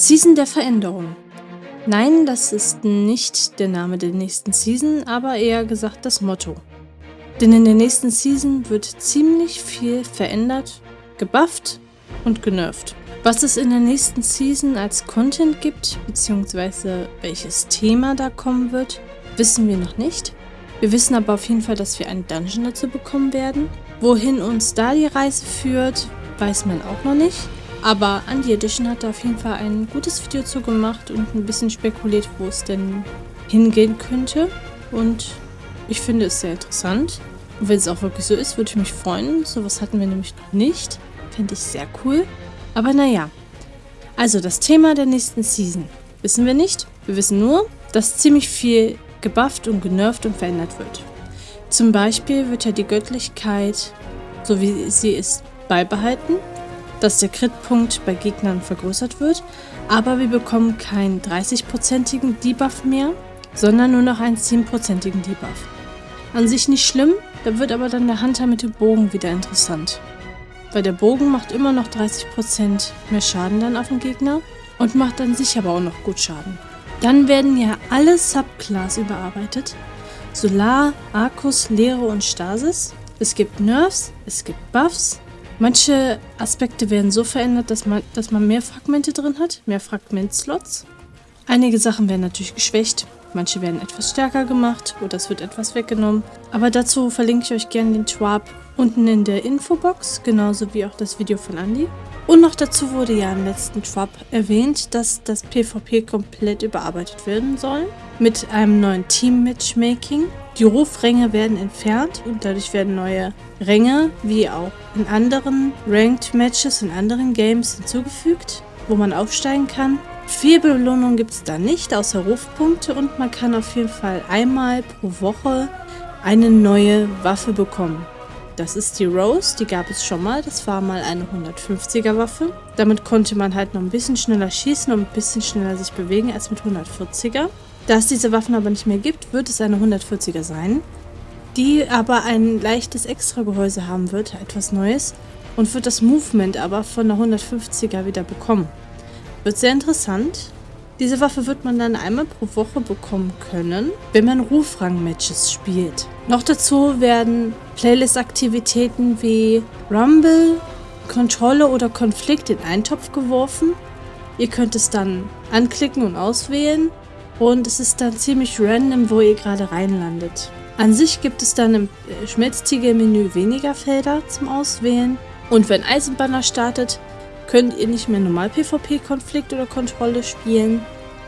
Season der Veränderung. Nein, das ist nicht der Name der nächsten Season, aber eher gesagt das Motto. Denn in der nächsten Season wird ziemlich viel verändert, gebufft und genervt. Was es in der nächsten Season als Content gibt, beziehungsweise welches Thema da kommen wird, wissen wir noch nicht. Wir wissen aber auf jeden Fall, dass wir einen Dungeon dazu bekommen werden. Wohin uns da die Reise führt, weiß man auch noch nicht. Aber Andy Edition hat da auf jeden Fall ein gutes Video zu gemacht und ein bisschen spekuliert, wo es denn hingehen könnte. Und ich finde es sehr interessant. Und wenn es auch wirklich so ist, würde ich mich freuen. Sowas hatten wir nämlich noch nicht. Fände ich sehr cool. Aber naja. Also das Thema der nächsten Season. Wissen wir nicht. Wir wissen nur, dass ziemlich viel gebufft und genervt und verändert wird. Zum Beispiel wird ja die Göttlichkeit, so wie sie ist, beibehalten, dass der Crit-Punkt bei Gegnern vergrößert wird, aber wir bekommen keinen 30%igen Debuff mehr, sondern nur noch einen 10%igen Debuff. An sich nicht schlimm, da wird aber dann der Hunter mit dem Bogen wieder interessant. Weil der Bogen macht immer noch 30% mehr Schaden dann auf den Gegner und macht an sich aber auch noch gut Schaden. Dann werden ja alle Subclass überarbeitet. Solar, Arcus, Leere und Stasis. Es gibt Nerfs, es gibt Buffs. Manche Aspekte werden so verändert, dass man, dass man mehr Fragmente drin hat, mehr Fragmentslots. Einige Sachen werden natürlich geschwächt, manche werden etwas stärker gemacht oder es wird etwas weggenommen. Aber dazu verlinke ich euch gerne den Twab unten in der Infobox, genauso wie auch das Video von Andy. Und noch dazu wurde ja im letzten Trap erwähnt, dass das PvP komplett überarbeitet werden soll. Mit einem neuen Team-Matchmaking. Die Rufränge werden entfernt und dadurch werden neue Ränge, wie auch in anderen Ranked Matches in anderen Games hinzugefügt, wo man aufsteigen kann. Viel Belohnung gibt es da nicht, außer Rufpunkte und man kann auf jeden Fall einmal pro Woche eine neue Waffe bekommen. Das ist die Rose, die gab es schon mal. Das war mal eine 150er Waffe. Damit konnte man halt noch ein bisschen schneller schießen und ein bisschen schneller sich bewegen als mit 140er. Da es diese Waffen aber nicht mehr gibt, wird es eine 140er sein, die aber ein leichtes Extragehäuse haben wird, etwas Neues, und wird das Movement aber von der 150er wieder bekommen. Wird sehr interessant. Diese Waffe wird man dann einmal pro Woche bekommen können, wenn man Rufrang-Matches spielt. Noch dazu werden Playlist-Aktivitäten wie Rumble, Kontrolle oder Konflikt in einen Topf geworfen. Ihr könnt es dann anklicken und auswählen und es ist dann ziemlich random, wo ihr gerade reinlandet. An sich gibt es dann im Schmelztiegel-Menü weniger Felder zum Auswählen und wenn Eisenbanner startet, könnt ihr nicht mehr normal PvP-Konflikt oder Kontrolle spielen.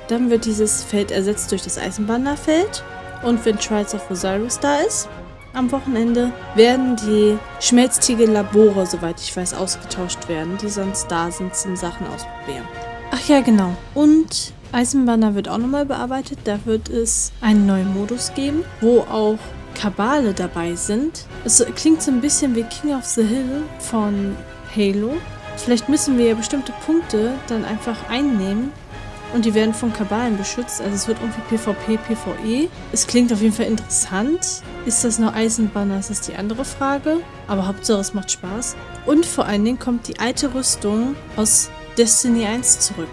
Dann wird dieses Feld ersetzt durch das Eisenbannerfeld. Und wenn Trials of Osiris da ist, am Wochenende, werden die Schmelztiegel-Labore, soweit ich weiß, ausgetauscht werden, die sonst da sind zum Sachen ausprobieren. Ach ja, genau. Und Eisenbanner wird auch nochmal bearbeitet. Da wird es einen neuen Modus geben, wo auch Kabale dabei sind. Es klingt so ein bisschen wie King of the Hill von Halo. Vielleicht müssen wir ja bestimmte Punkte dann einfach einnehmen und die werden von Kabalen beschützt. Also es wird irgendwie PvP, PvE. Es klingt auf jeden Fall interessant. Ist das noch Eisenbanner? Das ist die andere Frage. Aber Hauptsache es macht Spaß. Und vor allen Dingen kommt die alte Rüstung aus Destiny 1 zurück.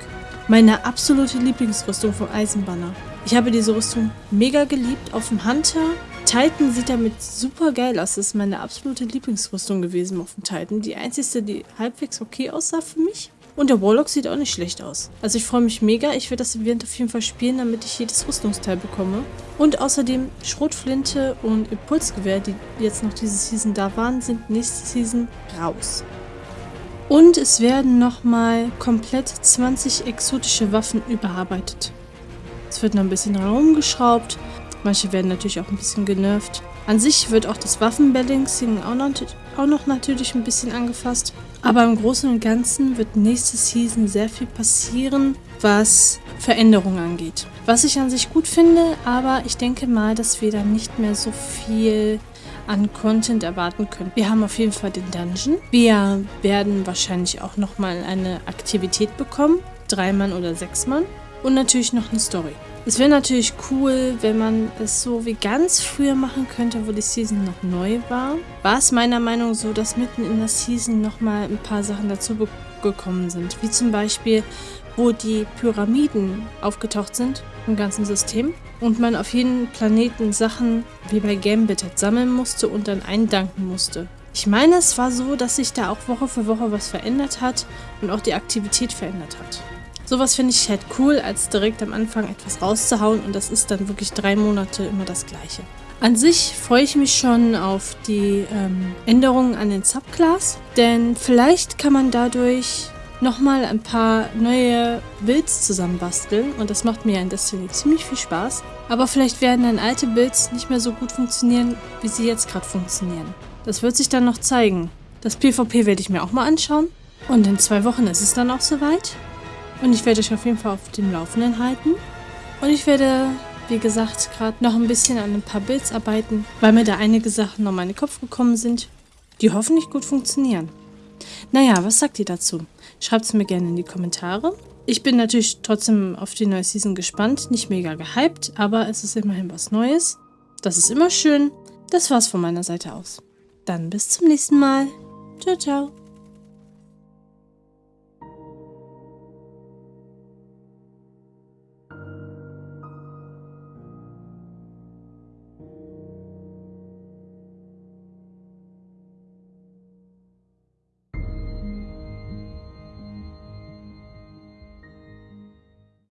Meine absolute Lieblingsrüstung vom Eisenbanner. Ich habe diese Rüstung mega geliebt. Auf dem Hunter Titan sieht damit super geil aus. Das ist meine absolute Lieblingsrüstung gewesen auf dem Titan. Die einzige, die halbwegs okay aussah für mich. Und der Warlock sieht auch nicht schlecht aus. Also ich freue mich mega. Ich werde das Event auf jeden Fall spielen, damit ich jedes Rüstungsteil bekomme. Und außerdem Schrotflinte und Impulsgewehr, die jetzt noch diese Season da waren, sind nächste Season raus. Und es werden nochmal komplett 20 exotische Waffen überarbeitet. Es wird noch ein bisschen rumgeschraubt. Manche werden natürlich auch ein bisschen genervt. An sich wird auch das Waffenbalancing auch noch, auch noch natürlich ein bisschen angefasst. Aber im Großen und Ganzen wird nächste Season sehr viel passieren, was Veränderungen angeht. Was ich an sich gut finde, aber ich denke mal, dass wir da nicht mehr so viel an Content erwarten können. Wir haben auf jeden Fall den Dungeon. Wir werden wahrscheinlich auch nochmal eine Aktivität bekommen. Drei Mann oder sechs Mann. Und natürlich noch eine Story. Es wäre natürlich cool, wenn man es so wie ganz früher machen könnte, wo die Season noch neu war. War es meiner Meinung nach so, dass mitten in der Season nochmal ein paar Sachen dazu gekommen sind. Wie zum Beispiel, wo die Pyramiden aufgetaucht sind im ganzen System und man auf jeden Planeten Sachen wie bei Gambit sammeln musste und dann eindanken musste. Ich meine, es war so, dass sich da auch Woche für Woche was verändert hat und auch die Aktivität verändert hat. Sowas finde ich halt cool, als direkt am Anfang etwas rauszuhauen und das ist dann wirklich drei Monate immer das gleiche. An sich freue ich mich schon auf die ähm, Änderungen an den Subclass, denn vielleicht kann man dadurch nochmal ein paar neue Builds zusammenbasteln und das macht mir in Destiny ziemlich viel Spaß. Aber vielleicht werden dann alte Builds nicht mehr so gut funktionieren, wie sie jetzt gerade funktionieren. Das wird sich dann noch zeigen. Das PvP werde ich mir auch mal anschauen und in zwei Wochen ist es dann auch soweit. Und ich werde euch auf jeden Fall auf dem Laufenden halten. Und ich werde, wie gesagt, gerade noch ein bisschen an ein paar Builds arbeiten, weil mir da einige Sachen noch in meinen Kopf gekommen sind, die hoffentlich gut funktionieren. Naja, was sagt ihr dazu? Schreibt es mir gerne in die Kommentare. Ich bin natürlich trotzdem auf die neue Season gespannt. Nicht mega gehypt, aber es ist immerhin was Neues. Das ist immer schön. Das war's von meiner Seite aus. Dann bis zum nächsten Mal. Ciao, ciao.